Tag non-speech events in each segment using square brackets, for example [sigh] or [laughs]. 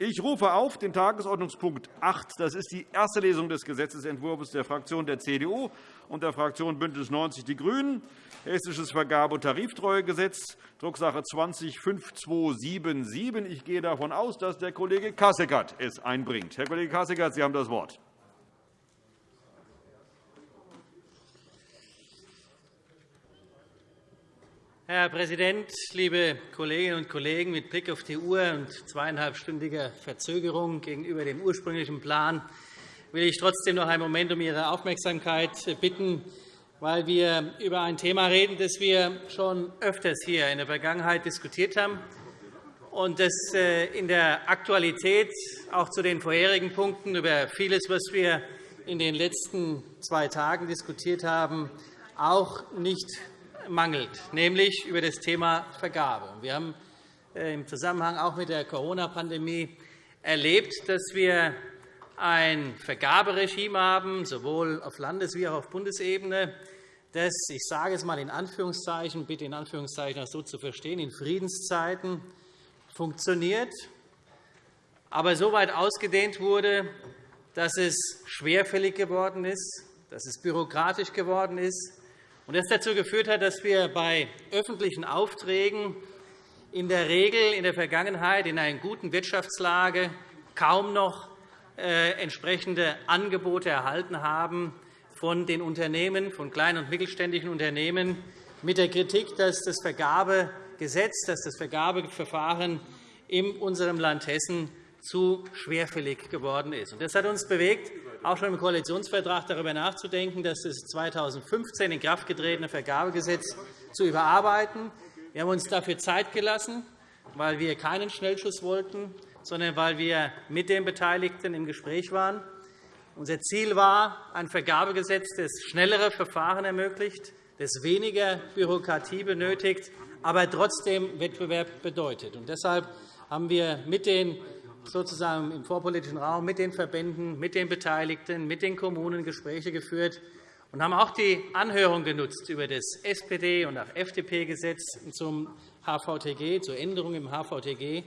Ich rufe auf den Tagesordnungspunkt 8. Das ist die erste Lesung des Gesetzentwurfs der Fraktion der CDU und der Fraktion BÜNDNIS 90 die GRÜNEN, Hessisches Vergabe- und Tariftreuegesetz, Drucksache 20-5277. Ich gehe davon aus, dass der Kollege Kasseckert es einbringt. Herr Kollege Kasseckert, Sie haben das Wort. Herr Präsident, liebe Kolleginnen und Kollegen! Mit Blick auf die Uhr und zweieinhalbstündiger Verzögerung gegenüber dem ursprünglichen Plan will ich trotzdem noch einen Moment um Ihre Aufmerksamkeit bitten, weil wir über ein Thema reden, das wir schon öfters hier in der Vergangenheit diskutiert haben und das äh, in der Aktualität auch zu den vorherigen Punkten über vieles, was wir in den letzten zwei Tagen diskutiert haben, auch nicht mangelt, nämlich über das Thema Vergabe. Wir haben äh, im Zusammenhang auch mit der Corona-Pandemie erlebt, dass wir ein Vergaberegime haben, sowohl auf Landes- wie auch auf Bundesebene, das, ich sage es einmal in Anführungszeichen, bitte in Anführungszeichen auch so zu verstehen, in Friedenszeiten funktioniert, aber so weit ausgedehnt wurde, dass es schwerfällig geworden ist, dass es bürokratisch geworden ist, und das dazu geführt hat, dass wir bei öffentlichen Aufträgen in der Regel in der Vergangenheit in einer guten Wirtschaftslage kaum noch äh, entsprechende Angebote erhalten haben von den Unternehmen, von kleinen und mittelständischen Unternehmen, mit der Kritik, dass das Vergabegesetz, dass das Vergabeverfahren in unserem Land Hessen zu schwerfällig geworden ist. Das hat uns bewegt, auch schon im Koalitionsvertrag darüber nachzudenken, das 2015 in Kraft getretene Vergabegesetz zu überarbeiten. Wir haben uns dafür Zeit gelassen, weil wir keinen Schnellschuss wollten, sondern weil wir mit den Beteiligten im Gespräch waren. Unser Ziel war ein Vergabegesetz, das schnellere Verfahren ermöglicht, das weniger Bürokratie benötigt, aber trotzdem Wettbewerb bedeutet. deshalb haben wir mit den sozusagen im vorpolitischen Raum mit den Verbänden, mit den Beteiligten, mit den Kommunen Gespräche geführt und haben auch die Anhörung genutzt über das SPD- und auch FDP-Gesetz zum HVTG, zur Änderung im HVTG.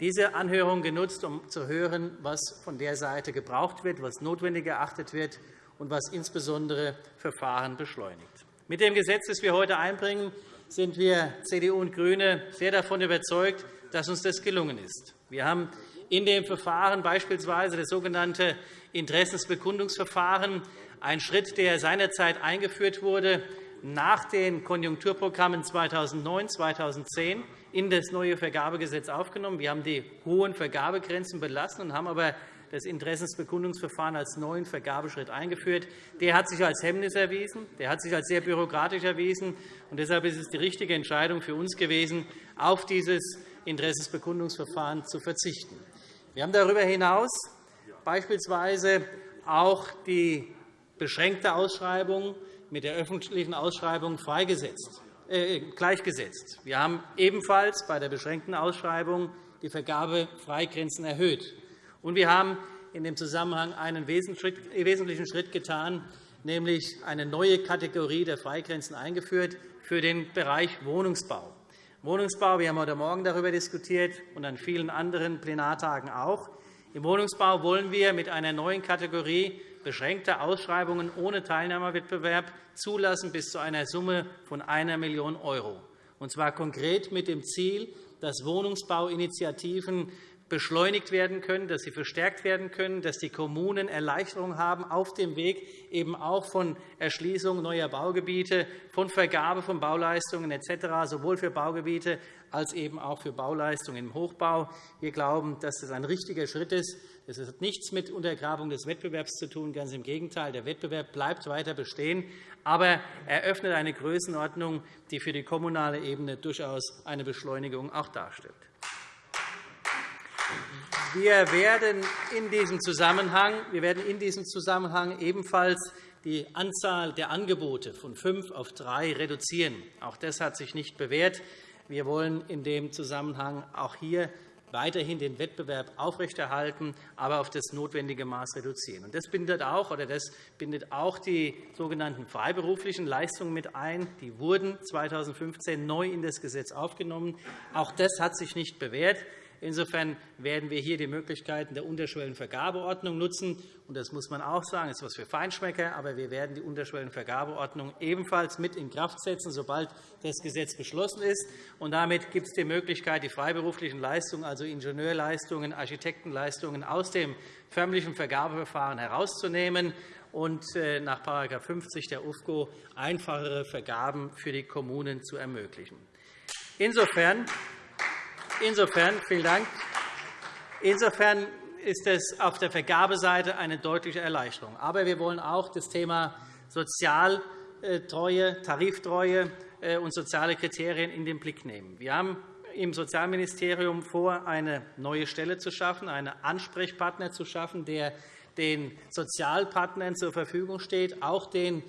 Diese Anhörung genutzt, um zu hören, was von der Seite gebraucht wird, was notwendig erachtet wird und was insbesondere Verfahren beschleunigt. Mit dem Gesetz, das wir heute einbringen, sind wir CDU und GRÜNE sehr davon überzeugt, dass uns das gelungen ist. Wir haben in dem Verfahren, beispielsweise das sogenannte Interessensbekundungsverfahren, ein Schritt, der seinerzeit eingeführt wurde, nach den Konjunkturprogrammen 2009 2010 in das neue Vergabegesetz aufgenommen. Wir haben die hohen Vergabegrenzen belassen und haben aber das Interessensbekundungsverfahren als neuen Vergabeschritt eingeführt. Der hat sich als Hemmnis erwiesen, der hat sich als sehr bürokratisch erwiesen. Und deshalb ist es die richtige Entscheidung für uns gewesen, auf dieses Interessensbekundungsverfahren zu verzichten. Wir haben darüber hinaus beispielsweise auch die beschränkte Ausschreibung mit der öffentlichen Ausschreibung äh, gleichgesetzt. Wir haben ebenfalls bei der beschränkten Ausschreibung die Vergabefreigrenzen erhöht. Und wir haben in dem Zusammenhang einen wesentlichen Schritt getan, nämlich eine neue Kategorie der Freigrenzen eingeführt für den Bereich Wohnungsbau. Wohnungsbau, wir haben heute Morgen darüber diskutiert und an vielen anderen Plenartagen auch. Im Wohnungsbau wollen wir mit einer neuen Kategorie beschränkter Ausschreibungen ohne Teilnahmewettbewerb zulassen bis zu einer Summe von 1 Million €, und zwar konkret mit dem Ziel, dass Wohnungsbauinitiativen beschleunigt werden können, dass sie verstärkt werden können, dass die Kommunen Erleichterungen haben auf dem Weg eben auch von Erschließung neuer Baugebiete, von Vergabe von Bauleistungen etc., sowohl für Baugebiete als eben auch für Bauleistungen im Hochbau. Wir glauben, dass das ein richtiger Schritt ist. Es hat nichts mit Untergrabung des Wettbewerbs zu tun. Ganz im Gegenteil. Der Wettbewerb bleibt weiter bestehen, aber er öffnet eine Größenordnung, die für die kommunale Ebene durchaus eine Beschleunigung auch darstellt. Wir werden in diesem Zusammenhang, wir werden in diesem Zusammenhang ebenfalls die Anzahl der Angebote von fünf auf drei reduzieren. Auch das hat sich nicht bewährt. Wir wollen in dem Zusammenhang auch hier weiterhin den Wettbewerb aufrechterhalten, aber auf das notwendige Maß reduzieren. Das bindet auch, oder das bindet auch die sogenannten freiberuflichen Leistungen mit ein. Die wurden 2015 neu in das Gesetz aufgenommen. Auch das hat sich nicht bewährt. Insofern werden wir hier die Möglichkeiten der Unterschwellenvergabeordnung nutzen. Und das muss man auch sagen, das ist etwas für Feinschmecker, aber wir werden die Unterschwellenvergabeordnung ebenfalls mit in Kraft setzen, sobald das Gesetz beschlossen ist. Und damit gibt es die Möglichkeit, die freiberuflichen Leistungen, also Ingenieurleistungen, Architektenleistungen aus dem förmlichen Vergabeverfahren herauszunehmen und äh, nach § 50 der UFGO einfachere Vergaben für die Kommunen zu ermöglichen. Insofern, insofern, vielen Dank. Insofern ist es auf der Vergabeseite eine deutliche Erleichterung. Aber wir wollen auch das Thema Sozialtreue, Tariftreue äh, und soziale Kriterien in den Blick nehmen. Wir haben im Sozialministerium vor, eine neue Stelle zu schaffen, einen Ansprechpartner zu schaffen, der den Sozialpartnern zur Verfügung steht, auch den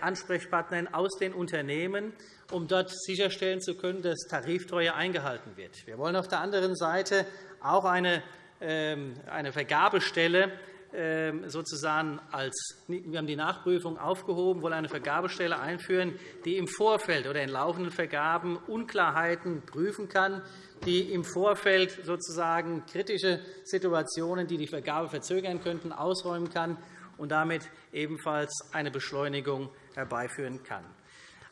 Ansprechpartnern aus den Unternehmen, um dort sicherstellen zu können, dass Tariftreue eingehalten wird. Wir wollen auf der anderen Seite auch eine ähm, Vergabestelle ähm, sozusagen als wir haben die Nachprüfung aufgehoben, wollen eine Vergabestelle einführen, die im Vorfeld oder in laufenden Vergaben Unklarheiten prüfen kann, die im Vorfeld sozusagen kritische Situationen, die die Vergabe verzögern könnten, ausräumen kann und damit ebenfalls eine Beschleunigung herbeiführen kann.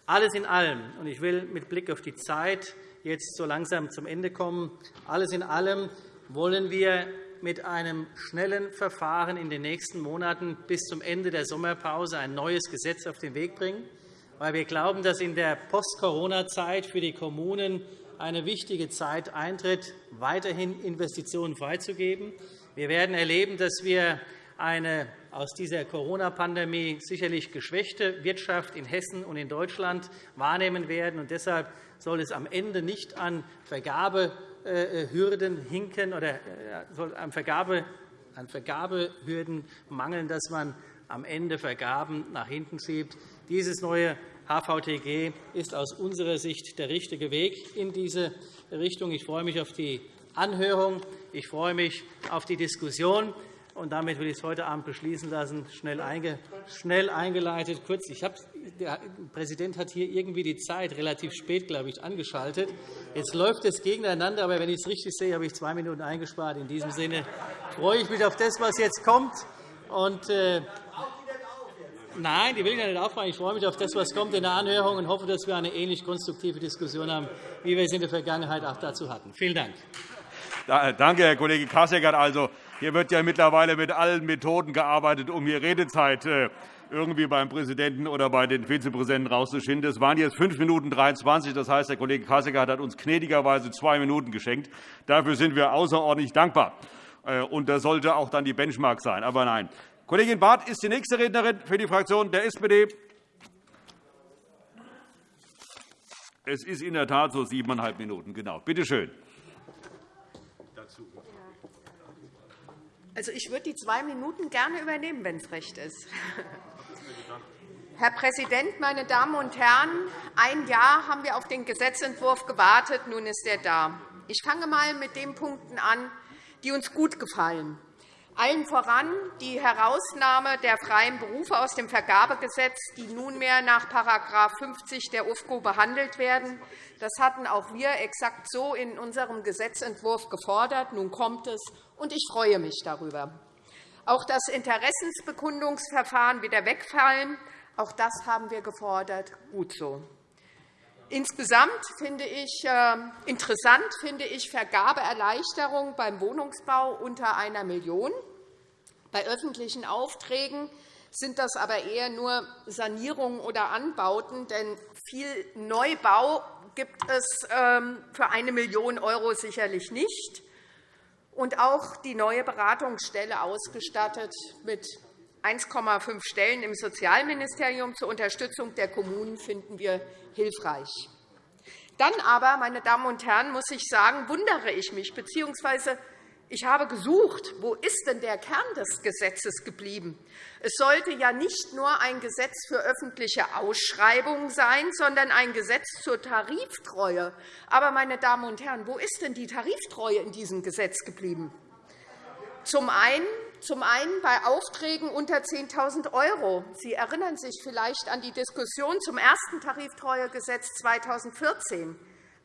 Alles in allem, und ich will mit Blick auf die Zeit jetzt so langsam zum Ende kommen, alles in allem wollen wir mit einem schnellen Verfahren in den nächsten Monaten bis zum Ende der Sommerpause ein neues Gesetz auf den Weg bringen, weil wir glauben, dass in der Post-Corona-Zeit für die Kommunen eine wichtige Zeit eintritt, weiterhin Investitionen freizugeben. Wir werden erleben, dass wir eine aus dieser Corona-Pandemie sicherlich geschwächte Wirtschaft in Hessen und in Deutschland wahrnehmen werden. Deshalb soll es am Ende nicht an Vergabe äh, hinken oder äh, soll an, Vergabe, an Vergabehürden mangeln, dass man am Ende Vergaben nach hinten schiebt. Dieses neue HVTG ist aus unserer Sicht der richtige Weg in diese Richtung. Ich freue mich auf die Anhörung. Ich freue mich auf die Diskussion. Und damit will ich es heute Abend beschließen lassen, schnell, eingeleitet. Kurz, ich der Präsident hat hier irgendwie die Zeit relativ spät, glaube ich, angeschaltet. Jetzt läuft es gegeneinander, aber wenn ich es richtig sehe, habe ich zwei Minuten eingespart. In diesem Sinne freue ich mich auf das, was jetzt kommt. Und, äh, Nein, die will ich nicht aufmachen. Ich freue mich auf das, was kommt in der Anhörung und hoffe, dass wir eine ähnlich konstruktive Diskussion haben, wie wir es in der Vergangenheit auch dazu hatten. Vielen Dank. Danke, Herr Kollege Kasseckert. Also, hier wird ja mittlerweile mit allen Methoden gearbeitet, um hier Redezeit äh, irgendwie beim Präsidenten oder bei den Vizepräsidenten rauszuschinden. Das waren jetzt 5 Minuten 23. Das heißt, der Kollege Kassecker hat uns gnädigerweise zwei Minuten geschenkt. Dafür sind wir außerordentlich dankbar. Äh, und das sollte auch dann die Benchmark sein. Aber nein. Kollegin Barth ist die nächste Rednerin für die Fraktion der SPD. Es ist in der Tat so siebeneinhalb Minuten. Genau. Bitte schön. Also, ich würde die zwei Minuten gerne übernehmen, wenn es recht ist. [laughs] Herr Präsident, meine Damen und Herren! Ein Jahr haben wir auf den Gesetzentwurf gewartet. Nun ist er da. Ich fange einmal mit den Punkten an, die uns gut gefallen. Allen voran die Herausnahme der freien Berufe aus dem Vergabegesetz, die nunmehr nach § 50 der UFGO behandelt werden. Das hatten auch wir exakt so in unserem Gesetzentwurf gefordert. Nun kommt es, und ich freue mich darüber. Auch das Interessensbekundungsverfahren wieder wegfallen. Auch das haben wir gefordert. Gut so. Insgesamt finde ich äh, interessant finde ich Vergabeerleichterung beim Wohnungsbau unter einer Million. Bei öffentlichen Aufträgen sind das aber eher nur Sanierungen oder Anbauten, denn viel Neubau gibt es ähm, für eine Million € sicherlich nicht. Und auch die neue Beratungsstelle ausgestattet mit 1,5 Stellen im Sozialministerium zur Unterstützung der Kommunen finden wir hilfreich. Dann aber, meine Damen und Herren, muss ich sagen, wundere ich mich, bzw. ich habe gesucht, wo ist denn der Kern des Gesetzes geblieben? Es sollte ja nicht nur ein Gesetz für öffentliche Ausschreibungen sein, sondern ein Gesetz zur Tariftreue. Aber, meine Damen und Herren, wo ist denn die Tariftreue in diesem Gesetz geblieben? Zum einen zum einen bei Aufträgen unter 10.000 €. Sie erinnern sich vielleicht an die Diskussion zum ersten Tariftreuegesetz 2014.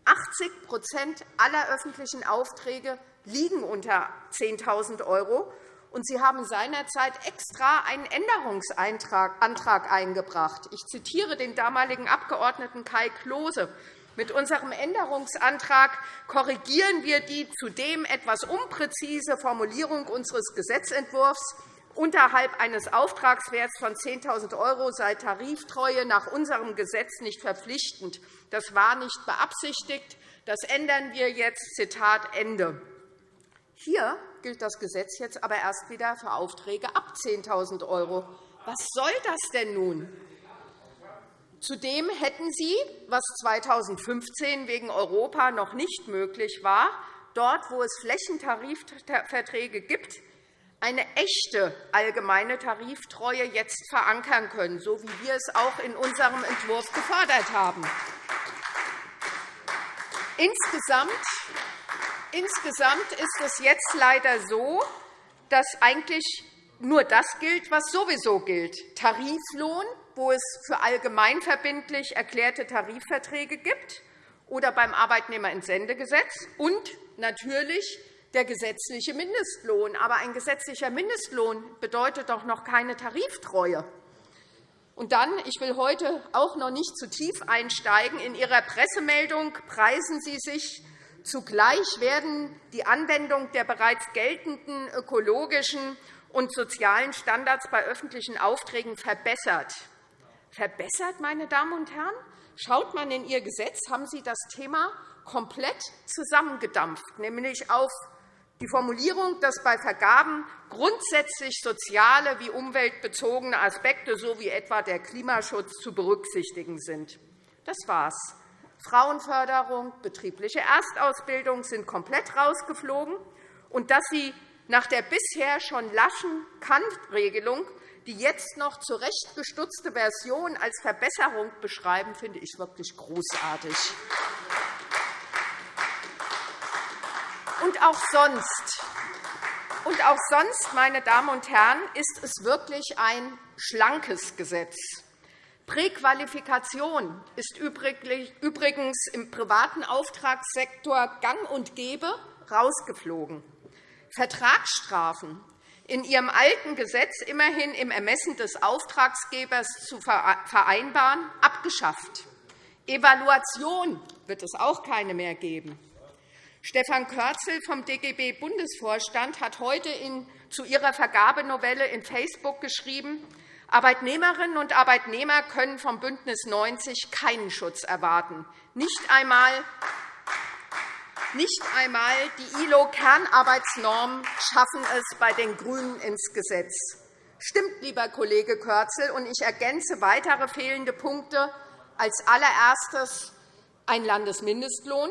80% aller öffentlichen Aufträge liegen unter 10.000 €. Und Sie haben seinerzeit extra einen Änderungsantrag eingebracht. Ich zitiere den damaligen Abgeordneten Kai Klose. Mit unserem Änderungsantrag korrigieren wir die zudem etwas unpräzise Formulierung unseres Gesetzentwurfs. Unterhalb eines Auftragswerts von 10.000 € sei Tariftreue nach unserem Gesetz nicht verpflichtend. Das war nicht beabsichtigt. Das ändern wir jetzt. Zitat Ende. Hier gilt das Gesetz jetzt aber erst wieder für Aufträge ab 10.000 €. Was soll das denn nun? Zudem hätten Sie, was 2015 wegen Europa noch nicht möglich war, dort, wo es Flächentarifverträge gibt, eine echte allgemeine Tariftreue jetzt verankern können, so wie wir es auch in unserem Entwurf gefordert haben. Insgesamt Insgesamt ist es jetzt leider so, dass eigentlich nur das gilt, was sowieso gilt. Tariflohn, wo es für allgemeinverbindlich erklärte Tarifverträge gibt, oder beim Arbeitnehmerentsendegesetz und natürlich der gesetzliche Mindestlohn. Aber ein gesetzlicher Mindestlohn bedeutet doch noch keine Tariftreue. Und dann, ich will heute auch noch nicht zu tief einsteigen, in Ihrer Pressemeldung preisen Sie sich Zugleich werden die Anwendung der bereits geltenden ökologischen und sozialen Standards bei öffentlichen Aufträgen verbessert. Verbessert, meine Damen und Herren? Schaut man in Ihr Gesetz, haben Sie das Thema komplett zusammengedampft, nämlich auf die Formulierung, dass bei Vergaben grundsätzlich soziale wie umweltbezogene Aspekte sowie etwa der Klimaschutz zu berücksichtigen sind. Das war's. Frauenförderung, betriebliche Erstausbildung sind komplett rausgeflogen. Und dass Sie nach der bisher schon laschen Kant-Regelung die jetzt noch zurechtgestutzte Version als Verbesserung beschreiben, finde ich wirklich großartig. Und auch sonst, und auch sonst, meine Damen und Herren, ist es wirklich ein schlankes Gesetz. Präqualifikation ist übrigens im privaten Auftragssektor gang und gäbe rausgeflogen. Vertragsstrafen in Ihrem alten Gesetz immerhin im Ermessen des Auftragsgebers zu vereinbaren, abgeschafft. Evaluation wird es auch keine mehr geben. Stefan Körzel vom DGB-Bundesvorstand hat heute zu ihrer Vergabenovelle in Facebook geschrieben, Arbeitnehmerinnen und Arbeitnehmer können vom BÜNDNIS 90 keinen Schutz erwarten, nicht einmal nicht einmal die ILO-Kernarbeitsnormen schaffen es bei den GRÜNEN ins Gesetz. Stimmt, lieber Kollege Körzel, und ich ergänze weitere fehlende Punkte. Als allererstes ein Landesmindestlohn,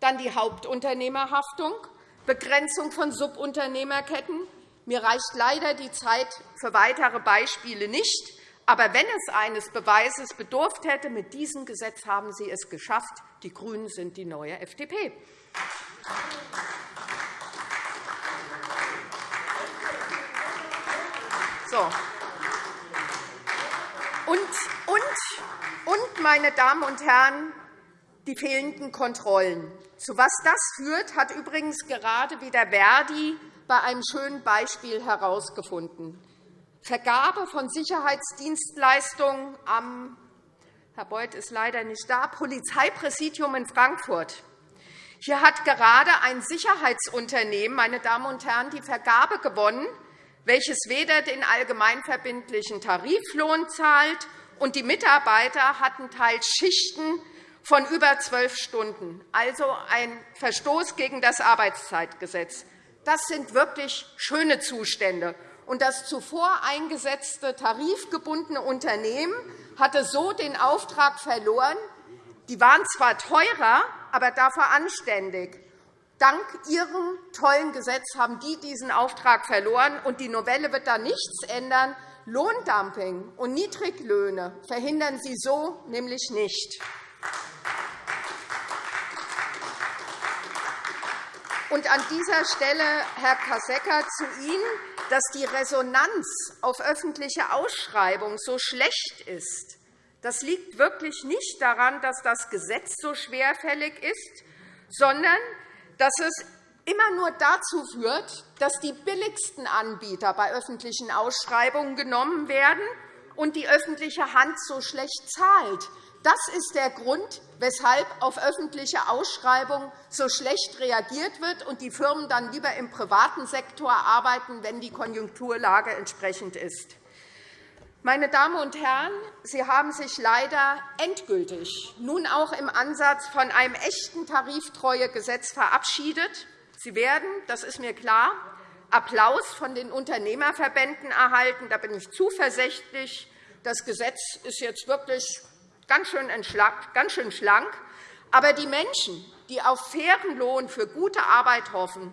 dann die Hauptunternehmerhaftung, Begrenzung von Subunternehmerketten, mir reicht leider die Zeit für weitere Beispiele nicht. Aber wenn es eines Beweises bedurft hätte, mit diesem Gesetz haben Sie es geschafft. Die GRÜNEN sind die neue FDP. So. Und, und, und, meine Damen und Herren, die fehlenden Kontrollen. Zu was das führt, hat übrigens gerade wieder Verdi bei einem schönen Beispiel herausgefunden. Vergabe von Sicherheitsdienstleistungen am Herr Beuth ist leider nicht da, Polizeipräsidium in Frankfurt. Hier hat gerade ein Sicherheitsunternehmen meine Damen und Herren, die Vergabe gewonnen, welches weder den allgemeinverbindlichen Tariflohn zahlt, und die Mitarbeiter hatten teils Schichten von über zwölf Stunden, also ein Verstoß gegen das Arbeitszeitgesetz. Das sind wirklich schöne Zustände. Und das zuvor eingesetzte tarifgebundene Unternehmen hatte so den Auftrag verloren. Die waren zwar teurer, aber dafür anständig. Dank Ihrem tollen Gesetz haben die diesen Auftrag verloren, und die Novelle wird da nichts ändern. Lohndumping und Niedriglöhne verhindern Sie so nämlich nicht. Und an dieser Stelle, Herr Kassecker, zu Ihnen, dass die Resonanz auf öffentliche Ausschreibung so schlecht ist. Das liegt wirklich nicht daran, dass das Gesetz so schwerfällig ist, sondern dass es immer nur dazu führt, dass die billigsten Anbieter bei öffentlichen Ausschreibungen genommen werden und die öffentliche Hand so schlecht zahlt. Das ist der Grund, weshalb auf öffentliche Ausschreibungen so schlecht reagiert wird und die Firmen dann lieber im privaten Sektor arbeiten, wenn die Konjunkturlage entsprechend ist. Meine Damen und Herren, Sie haben sich leider endgültig nun auch im Ansatz von einem echten Tariftreuegesetz verabschiedet. Sie werden, das ist mir klar, Applaus von den Unternehmerverbänden erhalten. Da bin ich zuversichtlich. Das Gesetz ist jetzt wirklich ganz schön schlank. Aber die Menschen, die auf fairen Lohn für gute Arbeit hoffen,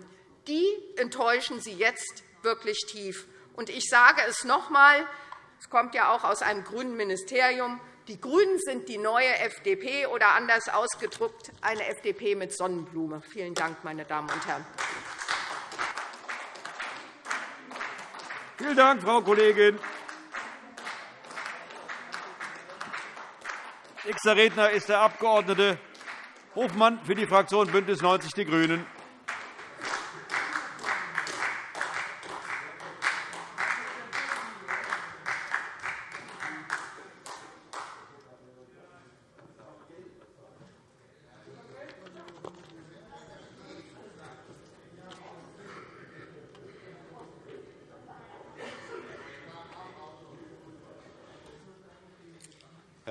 die enttäuschen Sie jetzt wirklich tief. Ich sage es noch einmal, es kommt ja auch aus einem grünen Ministerium. Die GRÜNEN sind die neue FDP oder anders ausgedrückt eine FDP mit Sonnenblume. Vielen Dank, meine Damen und Herren. Vielen Dank, Frau Kollegin. Nächster Redner ist der Abg. Hofmann für die Fraktion BÜNDNIS 90 die GRÜNEN.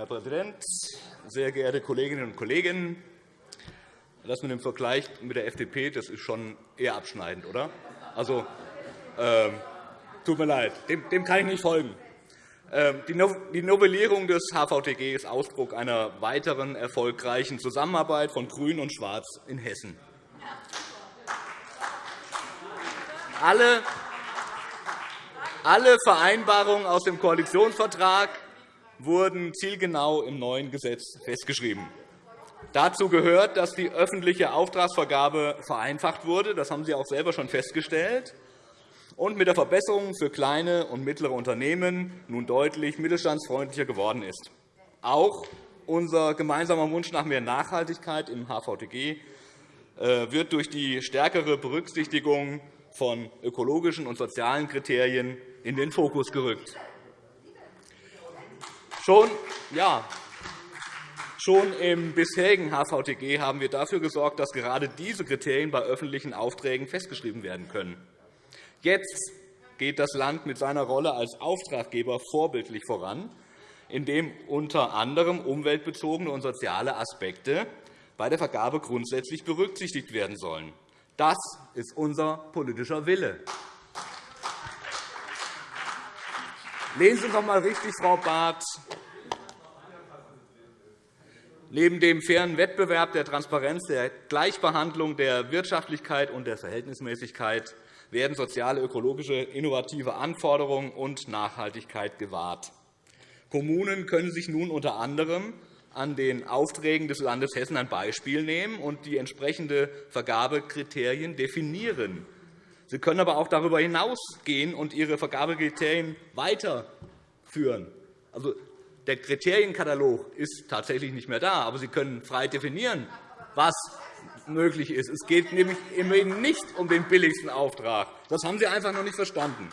Präsident, sehr geehrte Kolleginnen und Kollegen! Das mit dem Vergleich mit der FDP das ist schon eher abschneidend, oder? Also, äh, tut mir leid, dem, dem kann ich nicht folgen. Ähm, die Novellierung des HVTG ist Ausdruck einer weiteren erfolgreichen Zusammenarbeit von Grün und Schwarz in Hessen. Alle, alle Vereinbarungen aus dem Koalitionsvertrag wurden zielgenau im neuen Gesetz festgeschrieben. Dazu gehört, dass die öffentliche Auftragsvergabe vereinfacht wurde. Das haben Sie auch selber schon festgestellt. Und mit der Verbesserung für kleine und mittlere Unternehmen nun deutlich mittelstandsfreundlicher geworden ist. Auch unser gemeinsamer Wunsch nach mehr Nachhaltigkeit im HVTG äh, wird durch die stärkere Berücksichtigung von ökologischen und sozialen Kriterien in den Fokus gerückt. Schon, ja, schon im bisherigen HVTG haben wir dafür gesorgt, dass gerade diese Kriterien bei öffentlichen Aufträgen festgeschrieben werden können. Jetzt geht das Land mit seiner Rolle als Auftraggeber vorbildlich voran, indem unter anderem umweltbezogene und soziale Aspekte bei der Vergabe grundsätzlich berücksichtigt werden sollen. Das ist unser politischer Wille. Lesen Sie doch einmal richtig, Frau Barth. Neben dem fairen Wettbewerb, der Transparenz, der Gleichbehandlung, der Wirtschaftlichkeit und der Verhältnismäßigkeit werden soziale, ökologische, innovative Anforderungen und Nachhaltigkeit gewahrt. Kommunen können sich nun unter anderem an den Aufträgen des Landes Hessen ein Beispiel nehmen und die entsprechende Vergabekriterien definieren. Sie können aber auch darüber hinausgehen und ihre Vergabekriterien weiterführen. Also, der Kriterienkatalog ist tatsächlich nicht mehr da, aber Sie können frei definieren, was möglich ist. Es geht nämlich immerhin nicht um den billigsten Auftrag. Das haben Sie einfach noch nicht verstanden.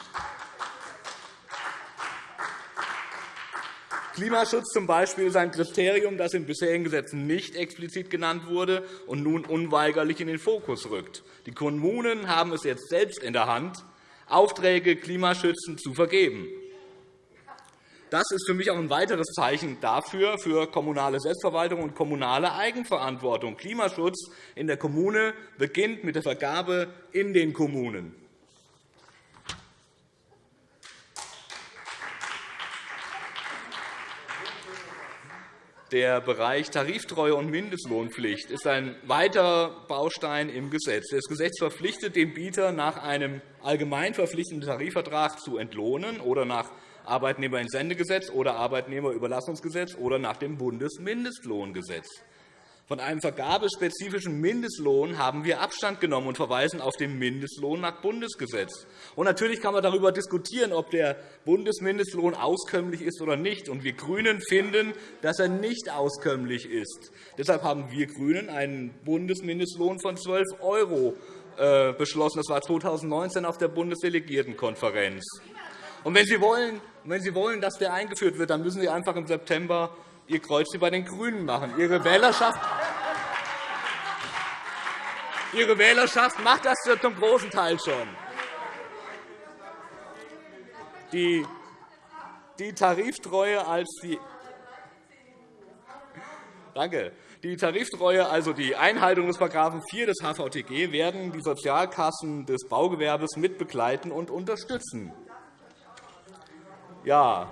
Klimaschutz zum Beispiel ist ein Kriterium, das in bisherigen Gesetzen nicht explizit genannt wurde und nun unweigerlich in den Fokus rückt. Die Kommunen haben es jetzt selbst in der Hand, Aufträge klimaschützend zu vergeben. Das ist für mich auch ein weiteres Zeichen dafür, für kommunale Selbstverwaltung und kommunale Eigenverantwortung. Klimaschutz in der Kommune beginnt mit der Vergabe in den Kommunen. Der Bereich Tariftreue und Mindestlohnpflicht ist ein weiterer Baustein im Gesetz. Das Gesetz verpflichtet den Bieter, nach einem allgemein verpflichtenden Tarifvertrag zu entlohnen oder nach Arbeitnehmerentsendegesetz oder Arbeitnehmerüberlassungsgesetz oder nach dem Bundesmindestlohngesetz. Von einem vergabespezifischen Mindestlohn haben wir Abstand genommen und verweisen auf den Mindestlohn nach Bundesgesetz. Und natürlich kann man darüber diskutieren, ob der Bundesmindestlohn auskömmlich ist oder nicht. Und wir GRÜNEN finden, dass er nicht auskömmlich ist. Deshalb haben wir GRÜNEN einen Bundesmindestlohn von 12 € äh, beschlossen. Das war 2019 auf der Bundesdelegiertenkonferenz. Und wenn Sie wollen, wenn Sie wollen, dass der eingeführt wird, dann müssen Sie einfach im September Ihr Kreuz bei den GRÜNEN machen. Ihre Wählerschaft, Ihre Wählerschaft macht das zum großen Teil schon. Die, die Tariftreue als die Danke. Die Tariftreue, also die Einhaltung des § 4 des HVTG, werden die Sozialkassen des Baugewerbes mitbegleiten und unterstützen. Ja,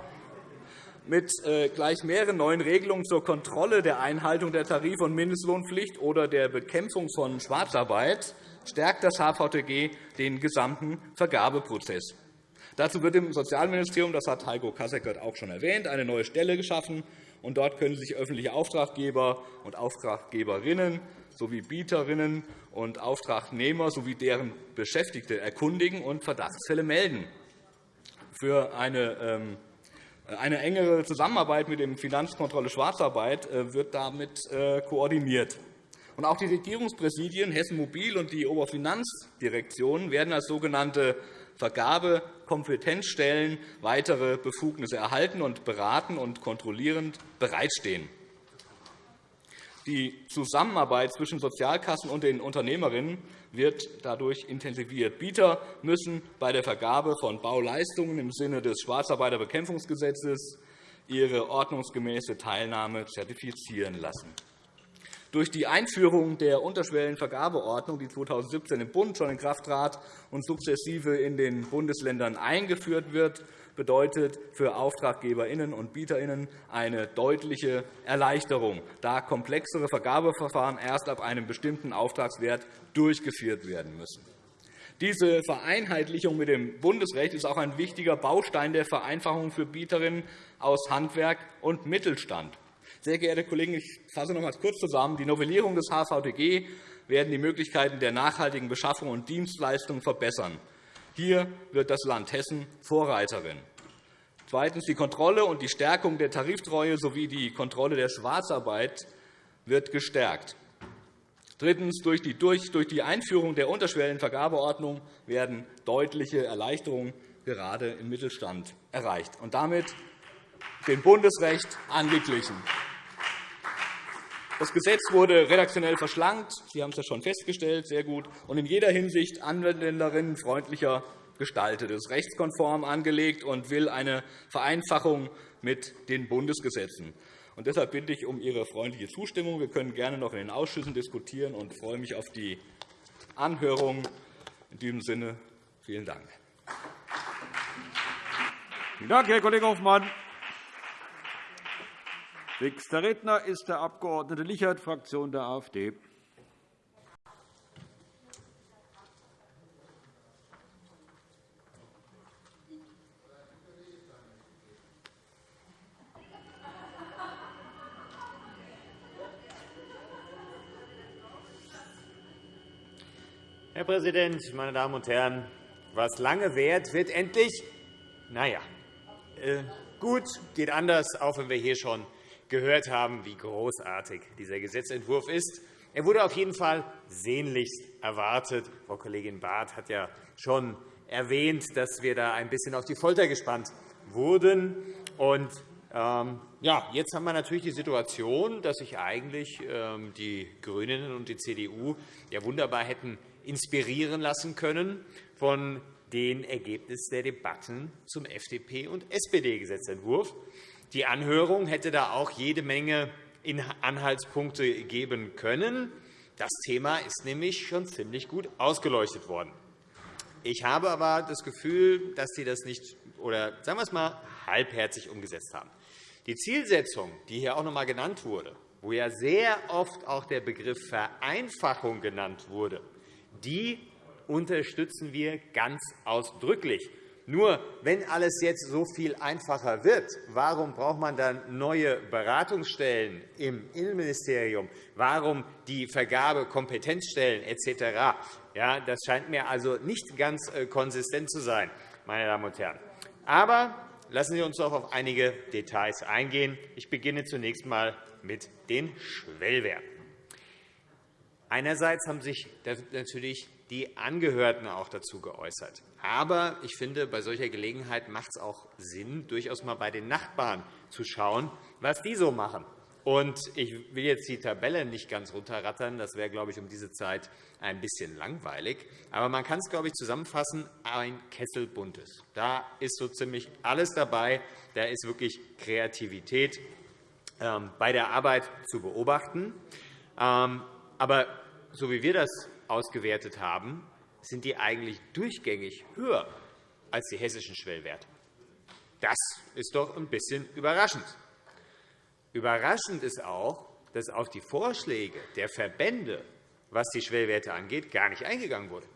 mit äh, gleich mehreren neuen Regelungen zur Kontrolle der Einhaltung der Tarif- und Mindestlohnpflicht oder der Bekämpfung von Schwarzarbeit stärkt das HVTG den gesamten Vergabeprozess. Dazu wird im Sozialministerium, das hat Heiko Kasseckert auch schon erwähnt, eine neue Stelle geschaffen. Und dort können sich öffentliche Auftraggeber und Auftraggeberinnen sowie Bieterinnen und Auftragnehmer sowie deren Beschäftigte erkundigen und Verdachtsfälle melden. Für eine ähm, eine engere Zusammenarbeit mit dem Finanzkontrolle Schwarzarbeit äh, wird damit äh, koordiniert. auch die Regierungspräsidien Hessen Mobil und die Oberfinanzdirektion werden als sogenannte Vergabekompetenzstellen weitere Befugnisse erhalten und beratend und kontrollierend bereitstehen. Die Zusammenarbeit zwischen Sozialkassen und den Unternehmerinnen wird dadurch intensiviert. Bieter müssen bei der Vergabe von Bauleistungen im Sinne des Schwarzarbeiterbekämpfungsgesetzes ihre ordnungsgemäße Teilnahme zertifizieren lassen. Durch die Einführung der Unterschwellenvergabeordnung, die 2017 im Bund schon in Kraft trat und sukzessive in den Bundesländern eingeführt wird, bedeutet für AuftraggeberInnen und BieterInnen eine deutliche Erleichterung, da komplexere Vergabeverfahren erst ab einem bestimmten Auftragswert durchgeführt werden müssen. Diese Vereinheitlichung mit dem Bundesrecht ist auch ein wichtiger Baustein der Vereinfachung für Bieterinnen aus Handwerk und Mittelstand. Sehr geehrte Kollegen, ich fasse noch einmal kurz zusammen. Die Novellierung des HVTG werden die Möglichkeiten der nachhaltigen Beschaffung und Dienstleistungen verbessern. Hier wird das Land Hessen Vorreiterin. Zweitens. Die Kontrolle und die Stärkung der Tariftreue sowie die Kontrolle der Schwarzarbeit wird gestärkt. Drittens. Durch die Einführung der Unterschwellenvergabeordnung werden deutliche Erleichterungen gerade im Mittelstand erreicht und damit dem Bundesrecht angeglichen. Das Gesetz wurde redaktionell verschlankt. Sie haben es ja schon festgestellt, sehr gut, und in jeder Hinsicht anwenderinnenfreundlicher gestaltet. Es ist rechtskonform angelegt und will eine Vereinfachung mit den Bundesgesetzen. Und deshalb bitte ich um Ihre freundliche Zustimmung. Wir können gerne noch in den Ausschüssen diskutieren und freue mich auf die Anhörung. In diesem Sinne vielen Dank. Vielen Dank, Herr Kollege Hofmann. Nächster Redner ist der Abg. Lichert, Fraktion der AfD. Herr Präsident, meine Damen und Herren! Was lange währt, wird endlich na ja, äh, gut, geht anders, auch wenn wir hier schon gehört haben, wie großartig dieser Gesetzentwurf ist. Er wurde auf jeden Fall sehnlichst erwartet. Frau Kollegin Barth hat ja schon erwähnt, dass wir da ein bisschen auf die Folter gespannt wurden. Und, ähm, ja, jetzt haben wir natürlich die Situation, dass sich eigentlich ähm, die GRÜNEN und die CDU ja wunderbar hätten inspirieren lassen können von den Ergebnissen der Debatten zum FDP- und SPD-Gesetzentwurf. Die Anhörung hätte da auch jede Menge Anhaltspunkte geben können. Das Thema ist nämlich schon ziemlich gut ausgeleuchtet worden. Ich habe aber das Gefühl, dass Sie das nicht oder sagen wir es mal halbherzig umgesetzt haben. Die Zielsetzung, die hier auch noch einmal genannt wurde, wo ja sehr oft auch der Begriff Vereinfachung genannt wurde, die unterstützen wir ganz ausdrücklich. Nur, wenn alles jetzt so viel einfacher wird, warum braucht man dann neue Beratungsstellen im Innenministerium? Warum die Vergabe Kompetenzstellen etc.? Ja, das scheint mir also nicht ganz äh, konsistent zu sein, meine Damen und Herren. Aber lassen Sie uns doch auf einige Details eingehen. Ich beginne zunächst einmal mit den Schwellwerten. Einerseits haben sich natürlich die Angehörten auch dazu geäußert. Aber ich finde, bei solcher Gelegenheit macht es auch Sinn, durchaus einmal bei den Nachbarn zu schauen, was die so machen. Und ich will jetzt die Tabelle nicht ganz runterrattern. Das wäre, glaube ich, um diese Zeit ein bisschen langweilig. Aber man kann es, glaube ich, zusammenfassen, ein Kessel buntes. Da ist so ziemlich alles dabei. Da ist wirklich Kreativität ähm, bei der Arbeit zu beobachten. Ähm, aber so wie wir das ausgewertet haben, sind die eigentlich durchgängig höher als die hessischen Schwellwerte. Das ist doch ein bisschen überraschend. Überraschend ist auch, dass auf die Vorschläge der Verbände, was die Schwellwerte angeht, gar nicht eingegangen wurde.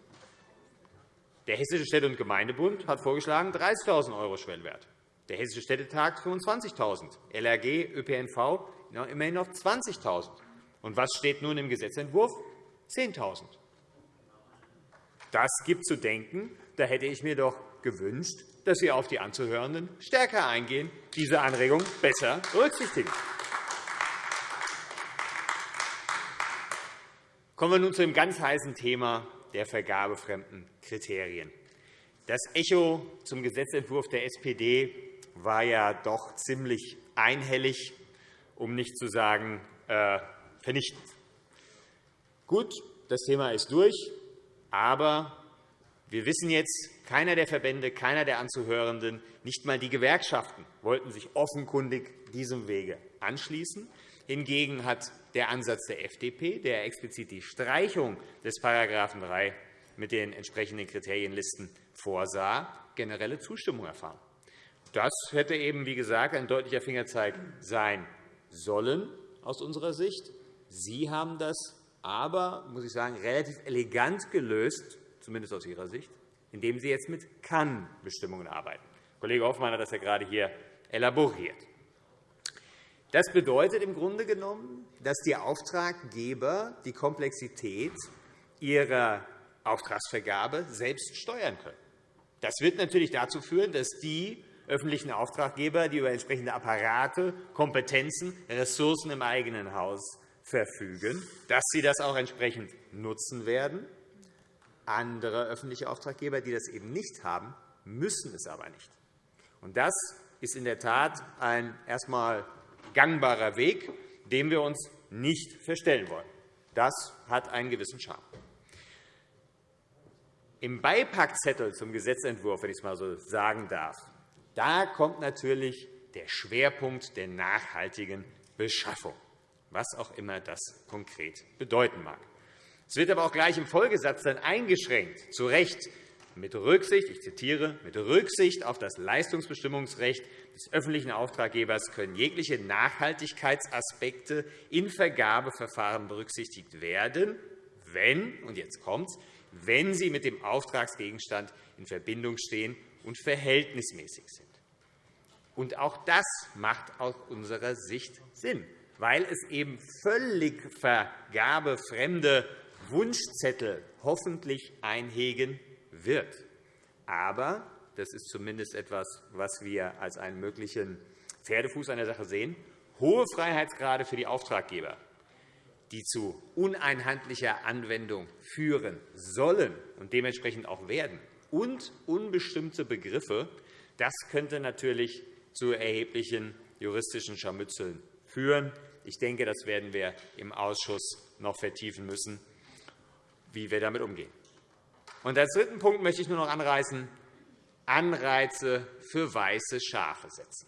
Der Hessische Städte- und Gemeindebund hat vorgeschlagen 30.000 € Schwellwert, der Hessische Städtetag 25.000 €, LRG, ÖPNV immerhin noch 20.000 Und was steht nun im Gesetzentwurf? 10.000 Das gibt zu denken. Da hätte ich mir doch gewünscht, dass Sie auf die Anzuhörenden stärker eingehen, diese Anregung besser berücksichtigen. Kommen wir nun zu dem ganz heißen Thema der vergabefremden Kriterien. Das Echo zum Gesetzentwurf der SPD war ja doch ziemlich einhellig, um nicht zu sagen äh, vernichtend. Gut, das Thema ist durch, aber wir wissen jetzt, keiner der Verbände, keiner der Anzuhörenden, nicht einmal die Gewerkschaften wollten sich offenkundig diesem Wege anschließen. Hingegen hat der Ansatz der FDP, der explizit die Streichung des § 3 mit den entsprechenden Kriterienlisten vorsah, generelle Zustimmung erfahren. Das hätte eben, wie gesagt, ein deutlicher Fingerzeig sein sollen aus unserer Sicht. Sie haben das aber, muss ich sagen, relativ elegant gelöst, zumindest aus Ihrer Sicht, indem Sie jetzt mit Kann-Bestimmungen arbeiten. Kollege Hoffmann hat das ja gerade hier elaboriert. Das bedeutet im Grunde genommen, dass die Auftraggeber die Komplexität ihrer Auftragsvergabe selbst steuern können. Das wird natürlich dazu führen, dass die öffentlichen Auftraggeber, die über entsprechende Apparate, Kompetenzen, Ressourcen im eigenen Haus verfügen, dass sie das auch entsprechend nutzen werden. Andere öffentliche Auftraggeber, die das eben nicht haben, müssen es aber nicht. Das ist in der Tat ein erst einmal gangbarer Weg, dem wir uns nicht verstellen wollen. Das hat einen gewissen Charme. Im Beipackzettel zum Gesetzentwurf, wenn ich es einmal so sagen darf, da kommt natürlich der Schwerpunkt der nachhaltigen Beschaffung was auch immer das konkret bedeuten mag. Es wird aber auch gleich im Folgesatz dann eingeschränkt, zu Recht, mit Rücksicht, ich zitiere, mit Rücksicht auf das Leistungsbestimmungsrecht des öffentlichen Auftraggebers können jegliche Nachhaltigkeitsaspekte in Vergabeverfahren berücksichtigt werden, wenn, und jetzt kommt's, wenn sie mit dem Auftragsgegenstand in Verbindung stehen und verhältnismäßig sind. Und auch das macht aus unserer Sicht Sinn weil es eben völlig vergabefremde Wunschzettel hoffentlich einhegen wird. Aber das ist zumindest etwas, was wir als einen möglichen Pferdefuß an der Sache sehen. Hohe Freiheitsgrade für die Auftraggeber, die zu uneinheitlicher Anwendung führen sollen und dementsprechend auch werden, und unbestimmte Begriffe, das könnte natürlich zu erheblichen juristischen Scharmützeln führen. Ich denke, das werden wir im Ausschuss noch vertiefen müssen, wie wir damit umgehen. Und als dritten Punkt möchte ich nur noch anreißen, Anreize für weiße Schafe setzen.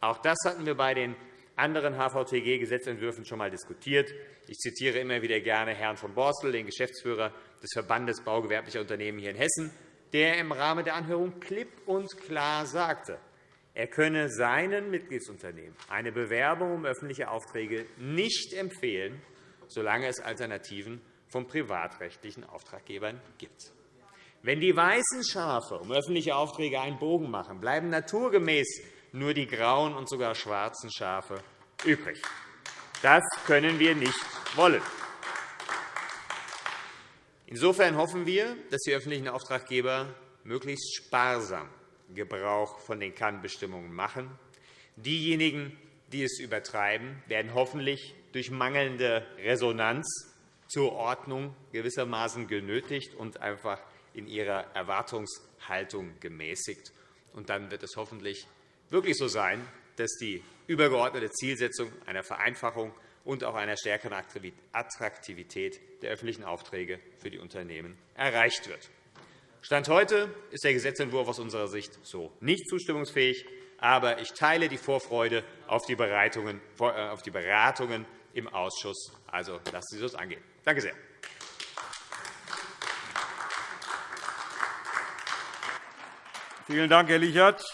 Auch das hatten wir bei den anderen HVTG-Gesetzentwürfen schon einmal diskutiert. Ich zitiere immer wieder gerne Herrn von Borstel, den Geschäftsführer des Verbandes baugewerblicher Unternehmen hier in Hessen, der im Rahmen der Anhörung klipp und klar sagte, er könne seinen Mitgliedsunternehmen eine Bewerbung um öffentliche Aufträge nicht empfehlen, solange es Alternativen von privatrechtlichen Auftraggebern gibt. Wenn die weißen Schafe um öffentliche Aufträge einen Bogen machen, bleiben naturgemäß nur die grauen und sogar schwarzen Schafe übrig. Das können wir nicht wollen. Insofern hoffen wir, dass die öffentlichen Auftraggeber möglichst sparsam Gebrauch von den Kannbestimmungen machen. Diejenigen, die es übertreiben, werden hoffentlich durch mangelnde Resonanz zur Ordnung gewissermaßen genötigt und einfach in ihrer Erwartungshaltung gemäßigt. Und dann wird es hoffentlich wirklich so sein, dass die übergeordnete Zielsetzung einer Vereinfachung und auch einer stärkeren Attraktivität der öffentlichen Aufträge für die Unternehmen erreicht wird. Stand heute ist der Gesetzentwurf aus unserer Sicht so nicht zustimmungsfähig. Aber ich teile die Vorfreude auf die Beratungen im Ausschuss. Also lassen Sie das angehen. Danke sehr. Vielen Dank, Herr Lichert.